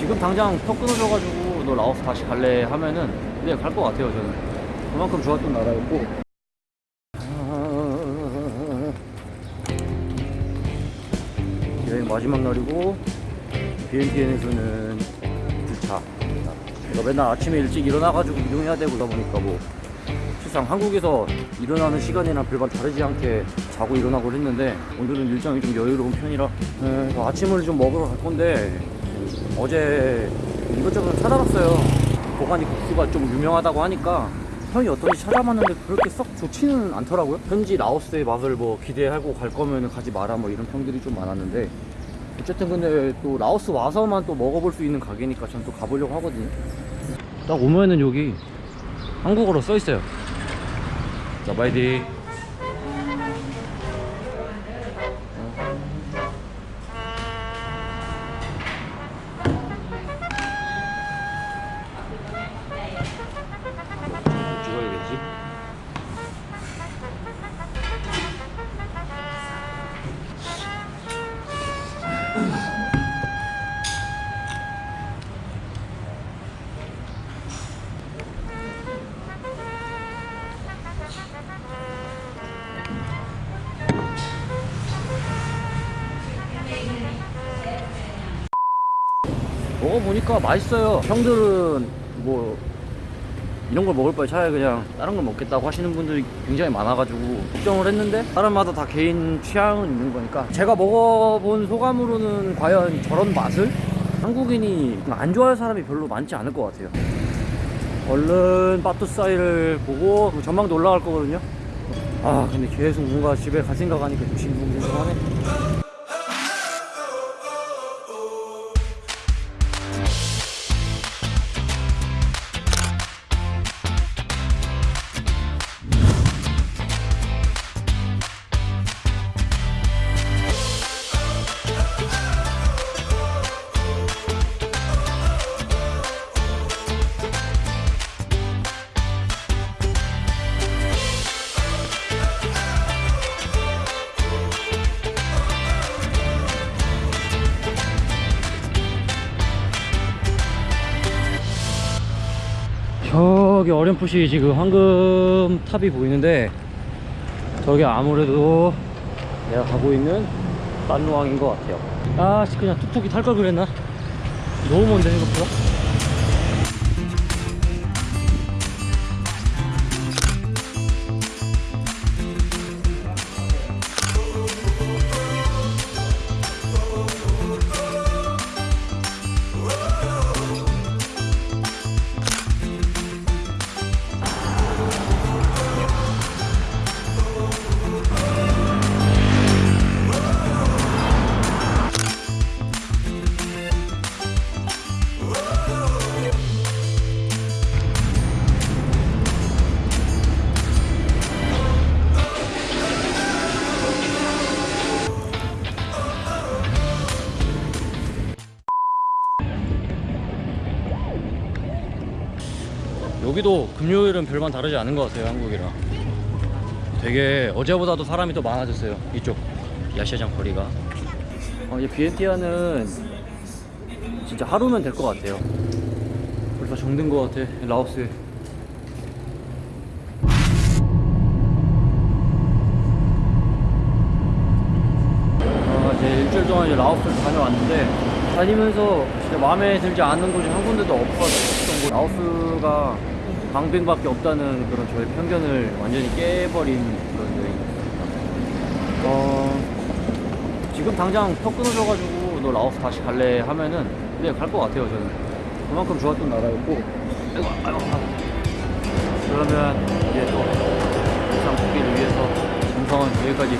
지금 당장 턱 끊어져가지고 너 라오스 다시 갈래 하면은 네 갈 것 같아요 저는. 그만큼 좋았던 나라였고. 여행 마지막 날이고 BNTN에서는 2차. 제가 맨날 아침에 일찍 일어나가지고 이동해야 되고 그러다 보니까 뭐 실상 한국에서 일어나는 시간이랑 별반 다르지 않게 자고 일어나고 했는데 오늘은 일정이 좀 여유로운 편이라 에, 뭐 아침을 좀 먹으러 갈 건데 어제 이것저것 찾아봤어요. 보가니 국수가 좀 유명하다고 하니까 형이 어떤지 찾아봤는데 그렇게 썩 좋지는 않더라고요. 현지 라오스의 맛을 뭐 기대하고 갈 거면 가지 마라 뭐 이런 평들이 좀 많았는데 어쨌든 근데 또 라오스 와서만 또 먹어볼 수 있는 가게니까 전 또 가보려고 하거든요. 딱 오면은 여기 한국어로 써 있어요. 자 바이디 먹어보니까 맛있어요. 형들은 뭐 이런 걸 먹을 바에 차라리 그냥 다른 걸 먹겠다고 하시는 분들이 굉장히 많아가지고 걱정을 했는데 사람마다 다 개인 취향은 있는 거니까. 제가 먹어본 소감으로는 과연 저런 맛을? 한국인이 안 좋아할 사람이 별로 많지 않을 것 같아요. 얼른 빠뚜사이를 보고 그 전망도 올라갈 거거든요. 아 근데 계속 뭔가 집에 갈 생각하니까 좀 싱숭생숭하네 저기 어렴풋이 지금 황금 탑이 보이는데 저게 아무래도 내가 가고 있는 딴루왕인 것 같아요. 아 씨, 그냥 툭툭이 탈 걸 그랬나? 너무 먼데 생각보다 여기도 금요일은 별반 다르지 않은 것 같아요 한국이랑. 되게 어제보다도 사람이 더 많아졌어요 이쪽. 야시장 거리가. 어, 이제 비엔티아는 진짜 하루면 될 것 같아요. 벌써 정든 것 같아 라오스에. 아, 이제 일주일 동안 이제 라오스를 다녀왔는데 다니면서 진짜 마음에 들지 않는 곳이 한 군데도 없었던 곳. 라오스가 방뱅밖에 없다는 그런 저의 편견을 완전히 깨버린 그런 여행이었습니다. 어, 지금 당장 턱 끊어져가지고 너 라오스 다시 갈래 하면은 네갈 것 같아요 저는. 그만큼 좋았던 나라였고. 아이고 아이고 그러면 이제 또 일상 복귀를 위해서 정성은 여기까지